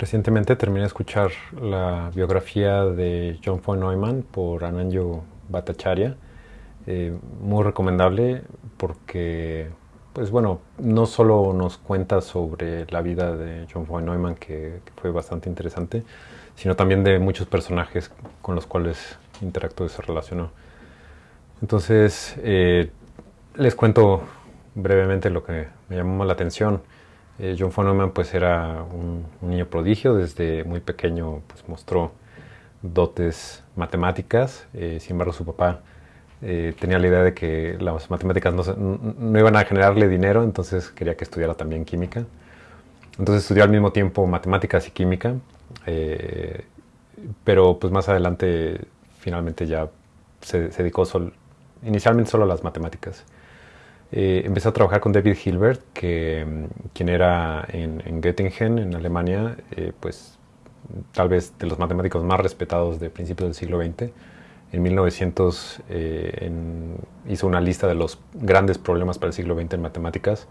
Recientemente terminé de escuchar la biografía de John von Neumann por Ananjo Bhattacharya. Eh, muy recomendable porque, pues bueno, no solo nos cuenta sobre la vida de John von Neumann, que, fue bastante interesante, sino también de muchos personajes con los cuales interactuó y se relacionó. Entonces, eh, les cuento brevemente lo que me llamó la atención. Eh, John von Neumann pues era un, niño prodigio, desde muy pequeño pues mostró dotes matemáticas, eh, sin embargo su papá eh, tenía la idea de que las matemáticas no, iban a generarle dinero, entonces quería que estudiara también química. Entonces estudió al mismo tiempo matemáticas y química, pero pues más adelante finalmente ya se, dedicó inicialmente solo a las matemáticas. Eh, empecé a trabajar con David Hilbert, que, quien era en, Göttingen, en Alemania, eh, pues tal vez de los matemáticos más respetados de principios del siglo XX. En 1900 eh, hizo una lista de los grandes problemas para el siglo XX en matemáticas.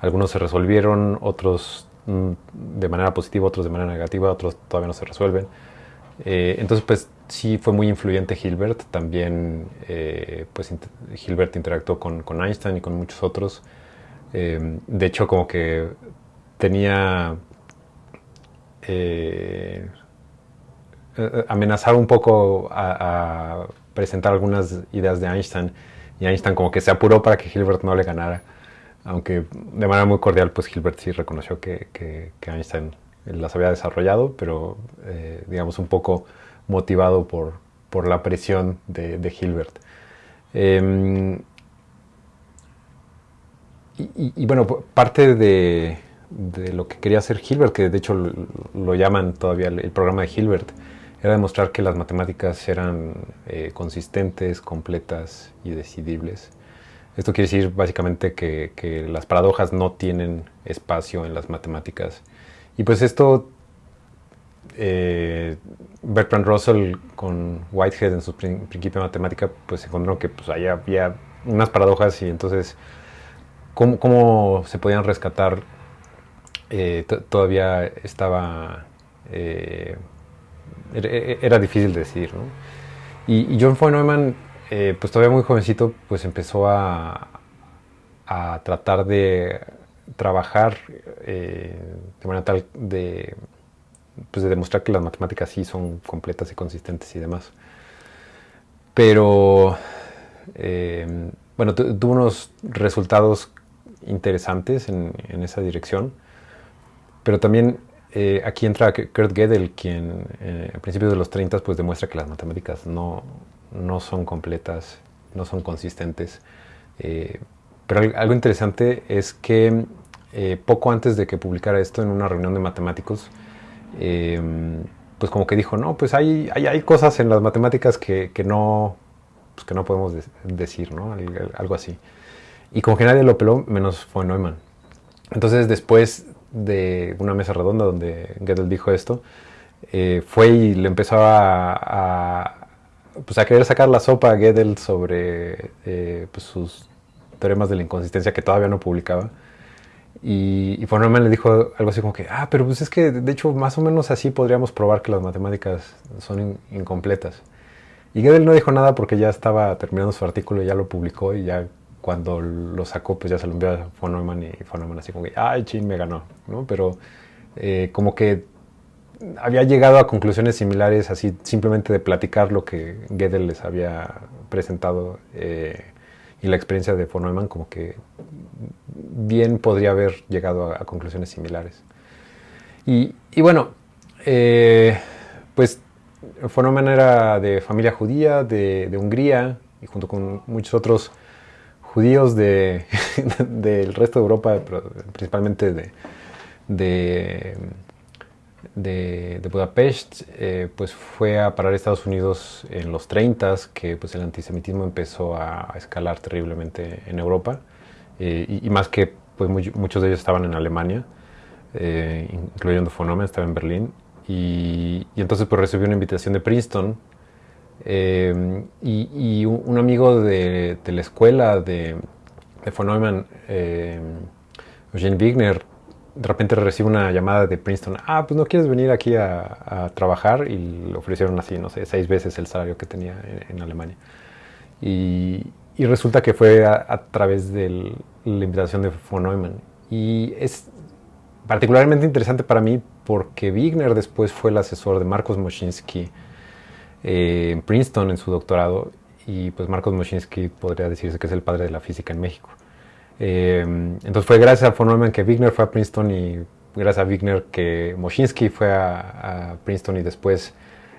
Algunos se resolvieron, otros mm, de manera positiva, otros de manera negativa, otros todavía no se resuelven. entonces, pues sí fue muy influyente Hilbert, también eh, pues Hilbert interactuó con, Einstein y con muchos otros. Eh, de hecho, como que tenía... Eh, amenazar un poco a, presentar algunas ideas de Einstein y Einstein como que se apuró para que Hilbert no le ganara, aunque de manera muy cordial pues Hilbert sí reconoció que, que Einstein las había desarrollado, pero digamos un poco motivado por, por la presión de, Hilbert. Em, y, bueno, parte de, lo que quería hacer Hilbert, que de hecho lo, llaman todavía el, programa de Hilbert, era demostrar que las matemáticas eran eh, consistentes, completas y decidibles. Esto quiere decir básicamente que, que, las paradojas no tienen espacio en las matemáticas. Y pues esto eh, Bertrand Russell con Whitehead en su principio de matemática, pues encontró que pues, ahí había unas paradojas y entonces cómo, se podían rescatar eh, todavía estaba... Eh, era, difícil decir. Y, John von Neumann, pues todavía muy jovencito, pues empezó a, a tratar de trabajar de manera tal de pues de demostrar que las matemáticas sí son completas y consistentes y demás. Pero, eh, bueno, tuvo unos resultados interesantes en, esa dirección, pero también eh, aquí entra Kurt Gödel, quien eh, a principios de los 30 pues demuestra que las matemáticas no, no son completas, no son consistentes. pero algo interesante es que poco antes de que publicara esto en una reunión de matemáticos, Em, pues como que dijo, no, pues hay, hay, hay cosas en las matemáticas que, que no, pues que no podemos decir, ¿no? Algo así. Y como que nadie lo peló, menos von Neumann. Entonces después de una mesa redonda donde Gödel dijo esto, eh, fue y le empezó a, pues a querer sacar la sopa a Gödel sobre eh, pues sus teoremas de la inconsistencia que todavía no publicaba. Y, y le dijo algo así como que, ah, pero pues es que de hecho más o menos así podríamos probar que las matemáticas son incompletas. Y Gödel no dijo nada porque ya estaba terminando su artículo y ya lo publicó y ya cuando lo sacó pues ya se lo envió a von Neumann y von Neumann así como que, ay, chin, me ganó, ¿no? Pero eh, como que había llegado a conclusiones similares así simplemente de platicar lo que Gödel les había presentado eh, y la experiencia de von Neumann como que bien podría haber llegado a, conclusiones similares. Y, bueno, eh, pues fue una manera de familia judía de, Hungría y junto con muchos otros judíos del resto de Europa, principalmente de, de, de, Budapest, eh, pues fue a parar a Estados Unidos en los 30, que pues el antisemitismo empezó a escalar terriblemente en Europa. Eh, y, más que pues, muchos de ellos estaban en Alemania, eh, incluyendo Fonome, estaba en Berlín, y, entonces pues recibió una invitación de Princeton, eh, y, un, amigo de, la escuela de, de von Neumann, Eugene Wigner, de repente recibe una llamada de Princeton, ah, pues no quieres venir aquí a, trabajar y le ofrecieron así, no sé, seis veces el salario que tenía en, Alemania. Y, resulta que fue a, través de la invitación de von Neumann. Y es particularmente interesante para mí porque Wigner después fue el asesor de Marcos Moschinsky eh, en Princeton en su doctorado y pues Marcos Moschinsky podría decirse que es el padre de la física en México. Eh, entonces fue gracias a von Neumann que Wigner fue a Princeton y gracias a Wigner que Moschinsky fue a, Princeton y después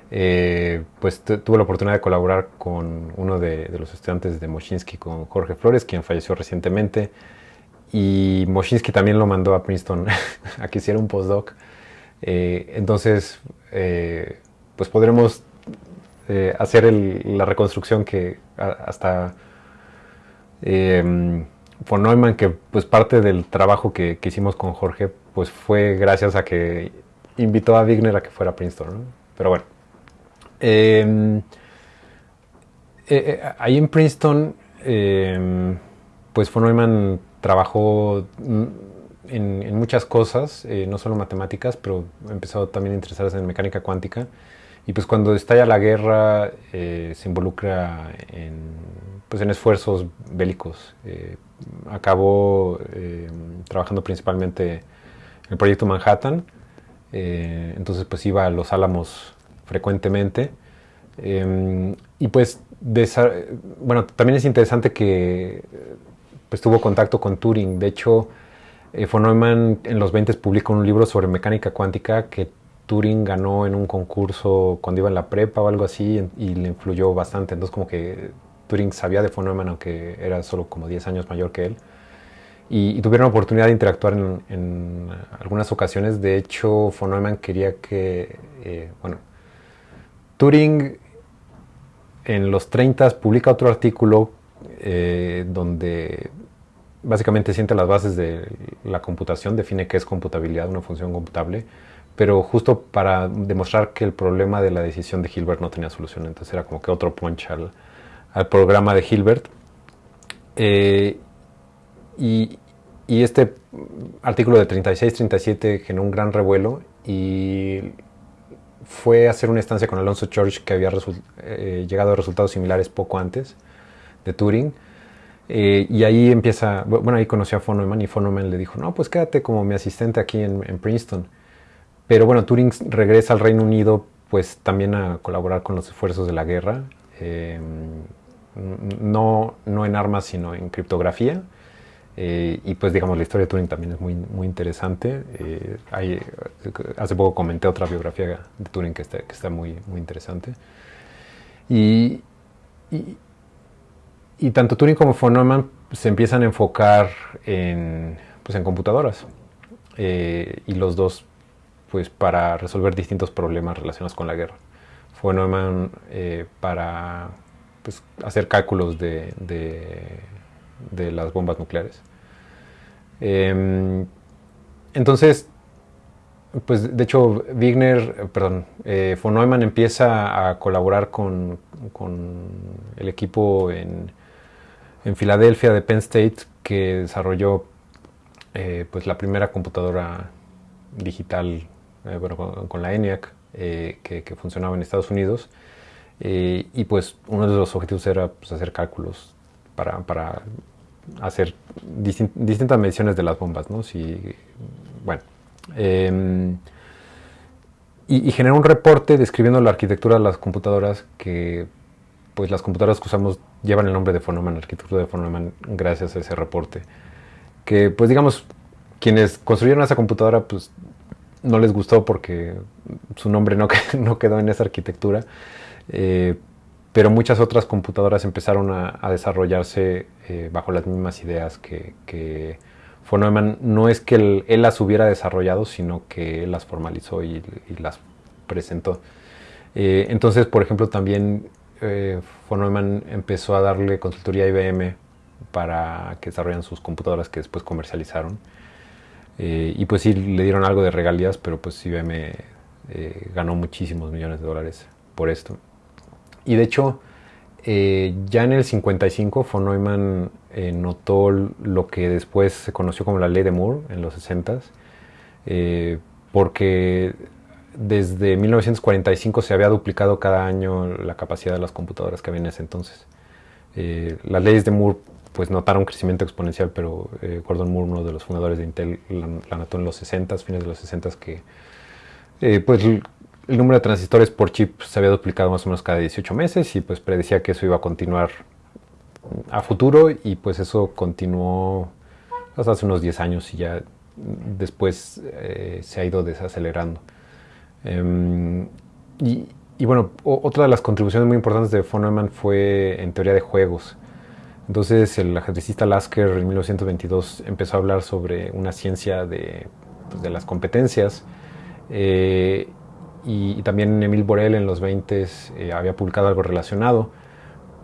eh, pues tuvo la oportunidad de colaborar con uno de, los estudiantes de Moschinsky, con Jorge Flores, quien falleció recientemente. Y Moschinsky también lo mandó a Princeton a que hiciera un postdoc. Eh, entonces, pues podremos hacer la reconstrucción que hasta von Neumann, que pues parte del trabajo que, hicimos con Jorge, pues fue gracias a que invitó a Wigner a que fuera a Princeton. Pero bueno. Em, eh, eh, ahí en Princeton, em, pues von Neumann trabajó en, muchas cosas, eh, no solo matemáticas, pero empezó también a interesarse en mecánica cuántica. Y pues cuando estalla la guerra, se involucra en, pues en esfuerzos bélicos acabó eh, trabajando principalmente en el proyecto Manhattan, entonces pues iba a Los Álamos frecuentemente. Em, y pues, bueno, también es interesante que pues tuvo contacto con Turing. De hecho, eh, von Neumann en los 20 publicó un libro sobre mecánica cuántica que Turing ganó en un concurso cuando iba en la prepa o algo así y le influyó bastante. Entonces como que Turing sabía de von Neumann, aunque era solo como 10 años mayor que él. Y, tuvieron la oportunidad de interactuar en, algunas ocasiones. De hecho, von Neumann quería que, eh, bueno, Turing en los 30 publica otro artículo eh, donde básicamente siente las bases de la computación, define qué es computabilidad, una función computable, pero justo para demostrar que el problema de la decisión de Hilbert no tenía solución. Entonces era como que otro punch al, programa de Hilbert. Eh, y, este artículo de 36-37 generó un gran revuelo y fue hacer una estancia con Alonso Church que había eh, llegado a resultados similares poco antes de Turing. Eh, y ahí empieza, bueno, ahí conoció a von Neumann y von Neumann le dijo, no, pues quédate como mi asistente aquí en, Princeton. Pero bueno, Turing regresa al Reino Unido pues también a colaborar con los esfuerzos de la guerra no, no en armas, sino en criptografía. Eh, y pues digamos, la historia de Turing también es muy, muy interesante. Eh, hace poco comenté otra biografía de Turing que está, que está muy, muy interesante. Y, y, tanto Turing como von Neumann se empiezan a enfocar en, pues, en computadoras. Eh, y los dos pues para resolver distintos problemas relacionados con la guerra. Von Neumann para pues, hacer cálculos de, de, las bombas nucleares. Em, entonces, pues de hecho, Wigner, perdón, eh, von Neumann empieza a colaborar con, con el equipo en, en, Filadelfia de Penn State que desarrolló eh, pues la primera computadora digital eh, bueno, con, la ENIAC que, funcionaba en Estados Unidos y pues uno de los objetivos era pues, hacer cálculos para, para hacer distintas mediciones de las bombas, ¿no? Si, bueno, em, y, y un reporte describiendo la arquitectura de las computadoras que pues las computadoras que usamos llevan el nombre de von Neumann, arquitectura de von Neumann, gracias a ese reporte. Que pues digamos, quienes construyeron esa computadora pues no les gustó porque su nombre no, no quedó en esa arquitectura. Eh, pero muchas otras computadoras empezaron a, desarrollarse eh, bajo las mismas ideas que, que von Neumann. No es que él, las hubiera desarrollado, sino que él las formalizó y, las presentó. Eh, entonces, por ejemplo, también von Neumann empezó a darle consultoría a IBM para que desarrollen sus computadoras que después comercializaron. y pues sí, le dieron algo de regalías, pero pues IBM ganó muchísimos millones de dólares por esto. Y de hecho, eh, ya en el 55 von Neumann eh, notó lo que después se conoció como la ley de Moore en los 60s, porque desde 1945 se había duplicado cada año la capacidad de las computadoras que había en ese entonces. las leyes de Moore pues notaron un crecimiento exponencial, pero Gordon Moore, uno de los fundadores de Intel, la, notó en los 60, fines de los 60, que pues el número de transistores por chip se había duplicado más o menos cada 18 meses y pues predecía que eso iba a continuar a futuro y pues eso continuó hasta hace unos 10 años y ya después eh, se ha ido desacelerando. Em, y, bueno, otra de las contribuciones muy importantes de von Neumann fue en teoría de juegos. Entonces el ajedrecista Lasker en 1922 empezó a hablar sobre una ciencia de, pues, las competencias eh, y, también Emil Borel en los 20 eh, había publicado algo relacionado.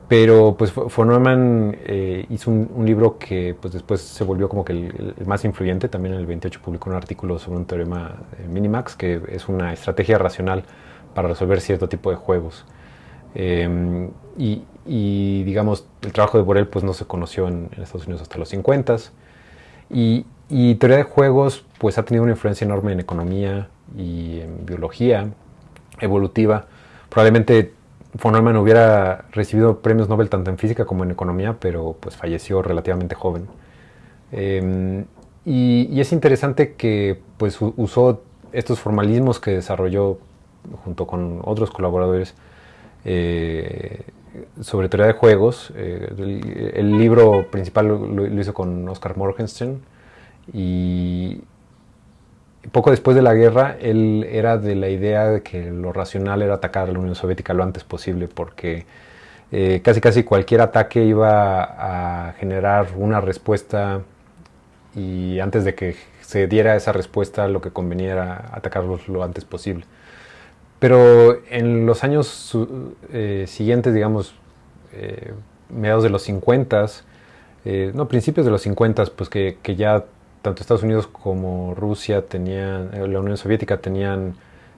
Pero pues von Neumann eh, hizo un, libro que pues después se volvió como que el, más influyente. También en el 28 publicó un artículo sobre un teorema Minimax, que es una estrategia racional para resolver cierto tipo de juegos. Em, y, digamos, el trabajo de Borel pues no se conoció en, Estados Unidos hasta los 50 y, y teoría de juegos pues ha tenido una influencia enorme en economía, y en biología evolutiva. Probablemente von Neumann hubiera recibido premios Nobel tanto en física como en economía, pero pues falleció relativamente joven. Em, y, es interesante que pues usó estos formalismos que desarrolló junto con otros colaboradores eh, sobre teoría de juegos. Eh, el, libro principal lo, lo, hizo con Oscar Morgenstern y, poco después de la guerra, él era de la idea de que lo racional era atacar a la Unión Soviética lo antes posible, porque eh, casi casi cualquier ataque iba a generar una respuesta y antes de que se diera esa respuesta lo que convenía era atacarlos lo antes posible. Pero en los años eh, siguientes, digamos, eh, mediados de los 50, no, principios de los 50, pues que, que ya tanto Estados Unidos como Rusia tenían, eh, la Unión Soviética tenían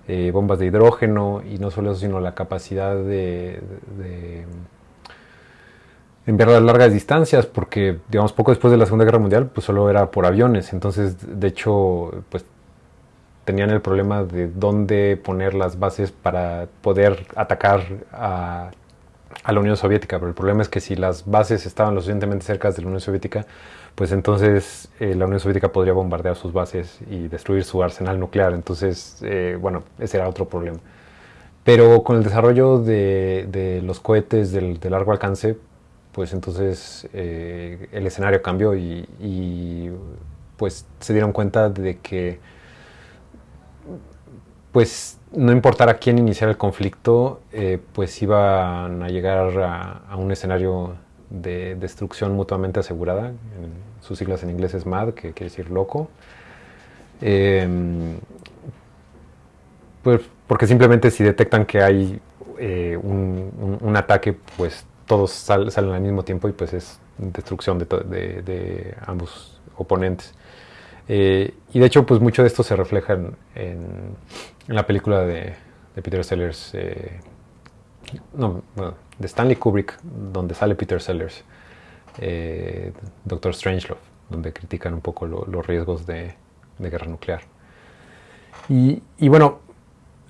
eh, bombas de hidrógeno y no solo eso, sino la capacidad de, enviar a largas distancias, porque digamos poco después de la Segunda Guerra Mundial, pues solo era por aviones. Entonces, de hecho, pues tenían el problema de dónde poner las bases para poder atacar a, a la Unión Soviética. Pero el problema es que si las bases estaban lo suficientemente cerca de la Unión Soviética, pues entonces eh, la Unión Soviética podría bombardear sus bases y destruir su arsenal nuclear. Entonces, eh, bueno, ese era otro problema. Pero con el desarrollo de, los cohetes de largo alcance, pues entonces eh, el escenario cambió y, pues se dieron cuenta de que pues no importara quién iniciara el conflicto, pues iban a llegar a un escenario de destrucción mutuamente asegurada, sus siglas en inglés es MAD, que quiere decir loco. Em, pues porque simplemente si detectan que hay eh, un, ataque, pues todos salen al mismo tiempo y pues es destrucción de, ambos oponentes. Eh, y de hecho, pues mucho de esto se refleja en, la película de, Peter Sellers, eh, no, de Stanley Kubrick, donde sale Peter Sellers, eh, Doctor Strangelove, donde critican un poco los riesgos de, guerra nuclear. Y, bueno,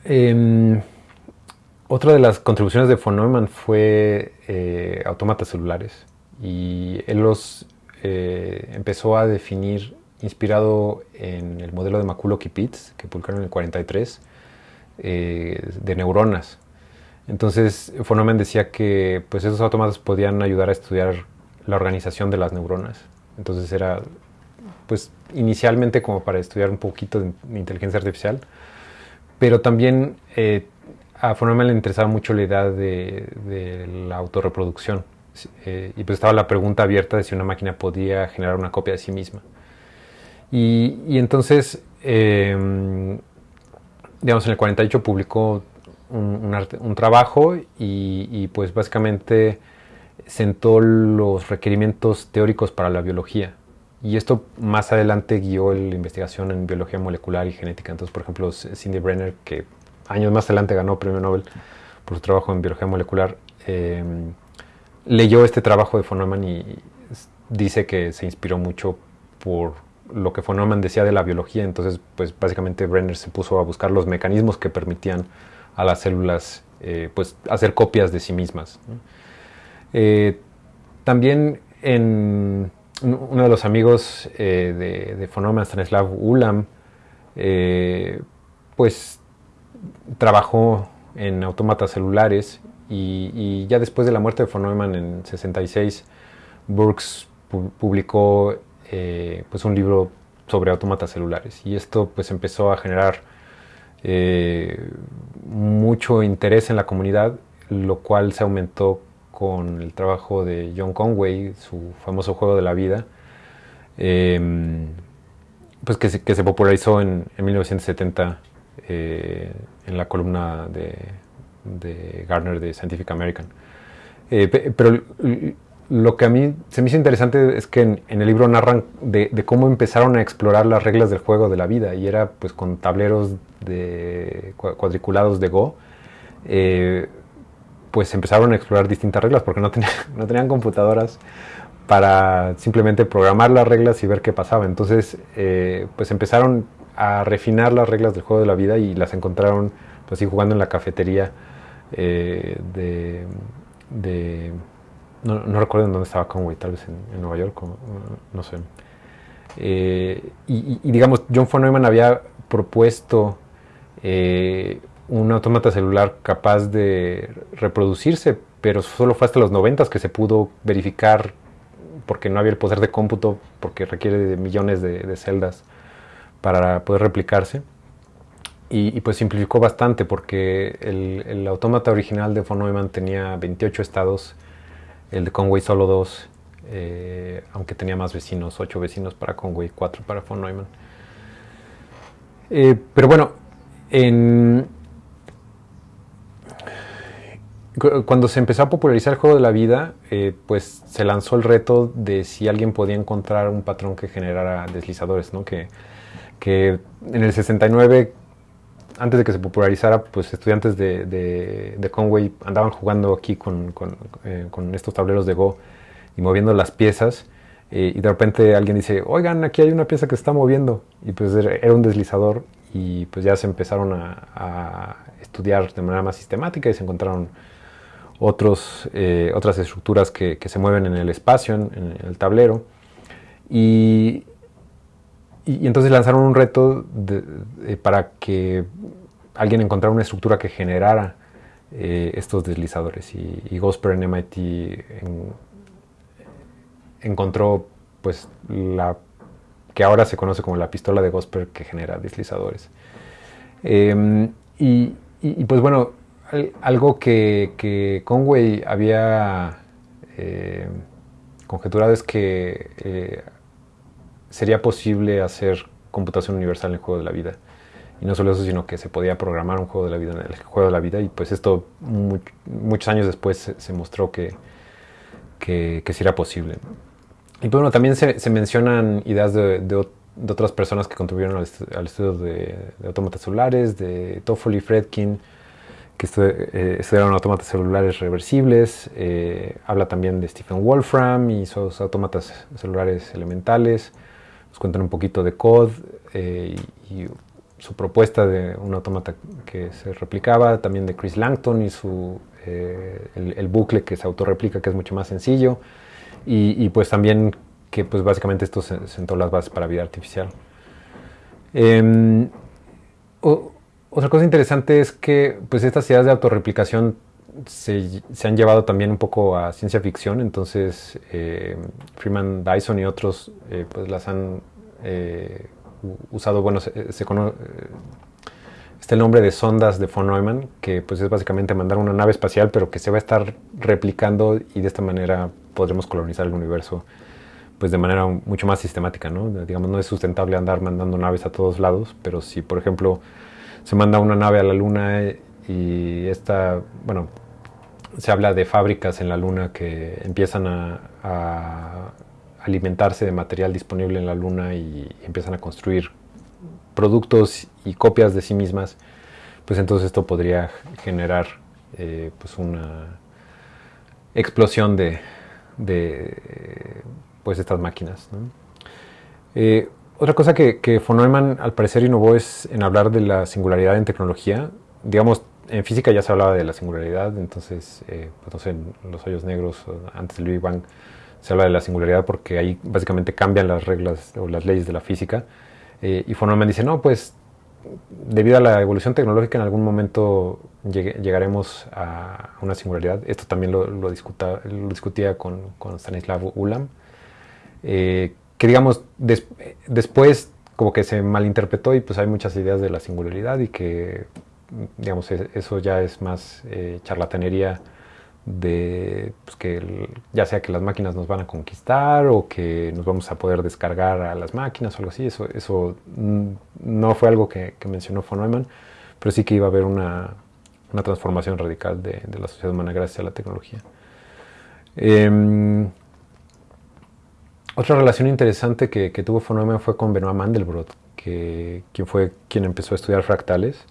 em, otra de las contribuciones de von Neumann fue autómatas celulares y él los empezó a definir inspirado en el modelo de McCulloch-Pitts que publicaron en el 43 de neuronas entonces, Neumann decía que pues, esos autómatas podían ayudar a estudiar la organización de las neuronas. Entonces era, pues, inicialmente como para estudiar un poquito de, inteligencia artificial, pero también eh, a Neumann le interesaba mucho la idea de, la autorreproducción. Eh, y pues estaba la pregunta abierta de si una máquina podía generar una copia de sí misma. Y, entonces, em, digamos, en el 48 publicó un, trabajo y, pues básicamente sentó los requerimientos teóricos para la biología. Y esto más adelante guió la investigación en biología molecular y genética. Entonces, por ejemplo, Cindy Brenner, que años más adelante ganó premio Nobel por su trabajo en biología molecular, em, leyó este trabajo de von Neumann y dice que se inspiró mucho por lo que von Neumann decía de la biología, entonces pues básicamente Brenner se puso a buscar los mecanismos que permitían a las células eh, pues hacer copias de sí mismas. Eh, también en uno de los amigos de, de von Neumann, Stanislav Ulam, pues trabajó en autómatas celulares y, ya después de la muerte de von Neumann en 66, Burks publicó eh, pues un libro sobre autómatas celulares y esto pues empezó a generar eh, mucho interés en la comunidad, lo cual se aumentó con el trabajo de John Conway, su famoso juego de la vida, em, pues que se, popularizó en, en 1970 eh, en la columna de, de, Gardner de Scientific American. Pero lo que a mí se me hizo interesante es que en, el libro narran de, cómo empezaron a explorar las reglas del juego de la vida y era pues con tableros de cuadriculados de Go. Eh, pues empezaron a explorar distintas reglas porque no, no tenían computadoras para simplemente programar las reglas y ver qué pasaba. Entonces, pues empezaron a refinar las reglas del juego de la vida y las encontraron pues así jugando en la cafetería eh, de, no, recuerdo en dónde estaba Conway, tal vez en, Nueva York, no, sé. Eh, y, digamos, John von Neumann había propuesto eh, un autómata celular capaz de reproducirse, pero solo fue hasta los 90 que se pudo verificar porque no había el poder de cómputo, porque requiere de millones de celdas para poder replicarse. Y, pues simplificó bastante porque el, autómata original de von Neumann tenía 28 estados, el de Conway solo 2, eh, aunque tenía más vecinos, 8 vecinos para Conway, 4 para von Neumann. Eh, pero bueno, cuando se empezó a popularizar el juego de la vida, eh, pues se lanzó el reto de si alguien podía encontrar un patrón que generara deslizadores, ¿no? que que en el 69, antes de que se popularizara, pues estudiantes de, Conway andaban jugando aquí eh, con, estos tableros de Go y moviendo las piezas. Eh, y de repente alguien dice, oigan, aquí hay una pieza que se está moviendo. Y pues era un deslizador y pues ya se empezaron a, estudiar de manera más sistemática y se encontraron otros, eh, otras estructuras que, se mueven en el espacio, en, en el tablero. Y, y, entonces lanzaron un reto para que alguien encontrara una estructura que generara eh, estos deslizadores. Y, Gosper en MIT encontró pues la que ahora se conoce como la pistola de Gosper que genera deslizadores. Em, y, pues bueno, algo que, Conway había eh, conjeturado es que eh, sería posible hacer computación universal en el juego de la vida. Y no solo eso, sino que se podía programar un juego de la vida en el juego de la vida. Y pues esto muchos años después se, mostró que, que, sí era posible. Y pues bueno, también se, mencionan ideas de, otras personas que contribuyeron al, estudio de, autómatas celulares, de Toffoli, Fredkin, que eh, estudiaron autómatas celulares reversibles. Eh, habla también de Stephen Wolfram y sus autómatas celulares elementales nos cuentan un poquito de COD eh, y, su propuesta de un autómata que se replicaba, también de Chris Langton y su, eh, el, bucle que se autorreplica, que es mucho más sencillo, y, pues también que pues básicamente esto sentó las bases para vida artificial. Em, otra cosa interesante es que pues estas ideas de autorreplicación se, han llevado también un poco a ciencia ficción, entonces eh, Freeman Dyson y otros eh, pues las han eh, usado, bueno, se, se conoce, está el nombre de sondas de von Neumann, que pues es básicamente mandar una nave espacial, pero que se va a estar replicando y de esta manera podremos colonizar el universo pues de manera mucho más sistemática, ¿no? Digamos, no es sustentable andar mandando naves a todos lados, pero si, por ejemplo, se manda una nave a la Luna y esta, bueno, se habla de fábricas en la Luna que empiezan a, alimentarse de material disponible en la Luna y empiezan a construir productos y copias de sí mismas, pues entonces esto podría generar eh, pues una explosión de, pues estas máquinas. Eh, otra cosa que, que, von Neumann al parecer innovó es en hablar de la singularidad en tecnología. Digamos, en física ya se hablaba de la singularidad, entonces, eh, pues no sé, en los hoyos negros, antes del Big Bang, se habla de la singularidad porque ahí básicamente cambian las reglas o las leyes de la física. Eh, y von Neumann dice, no, pues debido a la evolución tecnológica en algún momento llegaremos a una singularidad. Esto también lo, lo, lo discutía con, con, Stanislav Ulam, eh, que digamos después como que se malinterpretó y pues hay muchas ideas de la singularidad y que digamos eso ya es más eh, charlatanería de pues, que ya sea que las máquinas nos van a conquistar o que nos vamos a poder descargar a las máquinas o algo así. Eso, eso no fue algo que, mencionó von Neumann, pero sí que iba a haber una, una transformación radical de, la sociedad humana gracias a la tecnología. Eh, otra relación interesante que, que, tuvo von Neumann fue con Benoit Mandelbrot, que, quien fue quien empezó a estudiar fractales,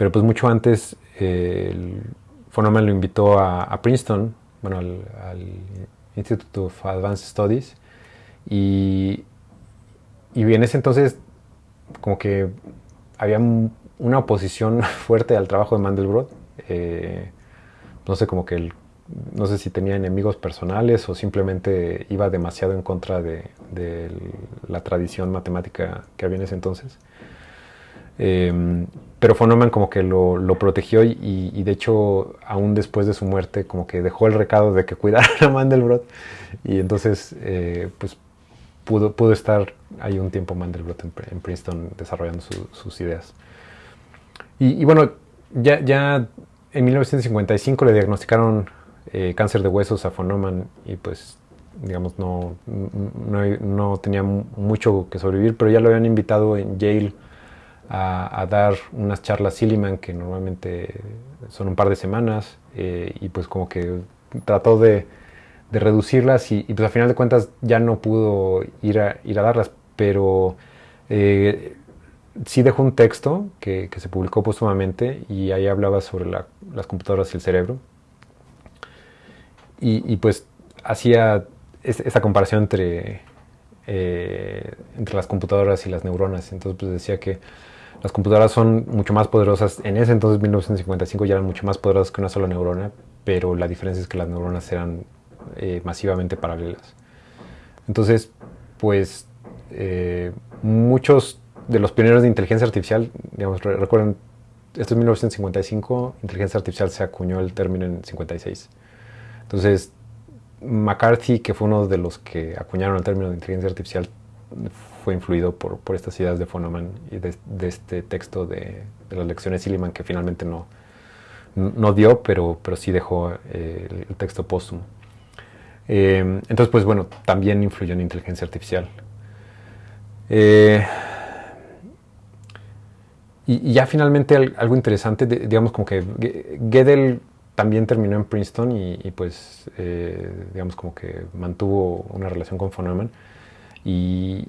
pero pues mucho antes eh, lo invitó a, Princeton, bueno, al, al, Institute of Advanced Studies, y, y en ese entonces como que había una oposición fuerte al trabajo de Mandelbrot, eh, no sé, como que el no sé si tenía enemigos personales o simplemente iba demasiado en contra de, la tradición matemática que había en ese entonces. Eh, pero von Neumann como que lo, lo protegió y, y, de hecho aún después de su muerte como que dejó el recado de que cuidara a Mandelbrot y entonces eh, pues pudo, pudo estar ahí un tiempo Mandelbrot en, en Princeton desarrollando su, sus ideas. Y, y, bueno, ya, ya en 1955 le diagnosticaron eh, cáncer de huesos a von y pues digamos no, no, no, tenía mucho que sobrevivir, pero ya lo habían invitado en Yale a, dar unas charlas Silliman que normalmente son un par de semanas eh, y pues como que trató de, reducirlas y, pues a final de cuentas ya no pudo ir a, ir a darlas, pero eh, sí dejó un texto que, que, se publicó póstumamente y ahí hablaba sobre la, las computadoras y el cerebro y, pues hacía esa comparación entre, eh, entre las computadoras y las neuronas. Entonces pues decía que las computadoras son mucho más poderosas. En ese entonces, 1955, ya eran mucho más poderosas que una sola neurona, pero la diferencia es que las neuronas eran eh, masivamente paralelas. Entonces, pues eh, muchos de los pioneros de inteligencia artificial, digamos, recuerden, esto es 1955, inteligencia artificial se acuñó el término en 56. Entonces, McCarthy, que fue uno de los que acuñaron el término de inteligencia artificial, fue influido por, por estas ideas de Foneman y de, este texto de, de, las lecciones Silliman que finalmente no, no dio, pero, pero sí dejó eh, el, texto póstumo. Eh, entonces, pues bueno, también influyó en inteligencia artificial. Eh, y, ya finalmente algo interesante, digamos como que Gödel también terminó en Princeton y, pues, digamos, como que mantuvo una relación con von Neumann. Y,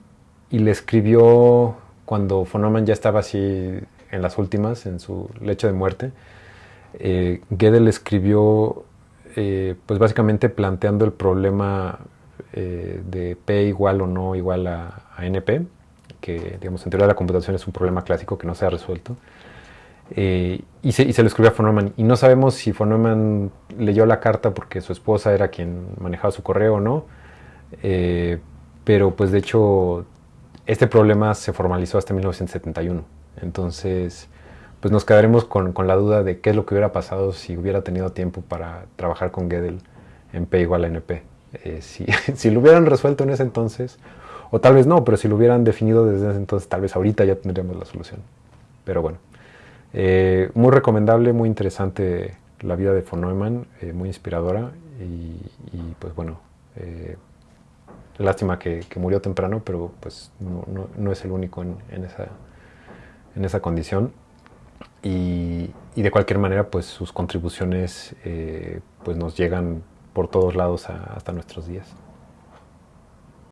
y, le escribió cuando von Neumann ya estaba así en las últimas, en su lecho de muerte. Eh, Gödel escribió, eh, pues básicamente planteando el problema eh, de P igual o no igual a, a, NP, que digamos en teoría de la computación es un problema clásico que no se ha resuelto. Eh, y, se, y, se, lo escribió a von Neumann. Y no sabemos si von Neumann leyó la carta porque su esposa era quien manejaba su correo o no. Eh, pero pues de hecho este problema se formalizó hasta 1971. Entonces pues nos quedaremos con, con, la duda de qué es lo que hubiera pasado si hubiera tenido tiempo para trabajar con Gödel en P igual a NP. Eh, si, si lo hubieran resuelto en ese entonces, o tal vez no, pero si lo hubieran definido desde ese entonces, tal vez ahorita ya tendríamos la solución. Pero bueno. Eh, muy recomendable, muy interesante la vida de von Neumann, eh, muy inspiradora y, pues bueno, lástima que, murió temprano, pero pues no, es el único en, esa, en esa condición. Y, de cualquier manera, pues sus contribuciones eh, pues nos llegan por todos lados hasta nuestros días.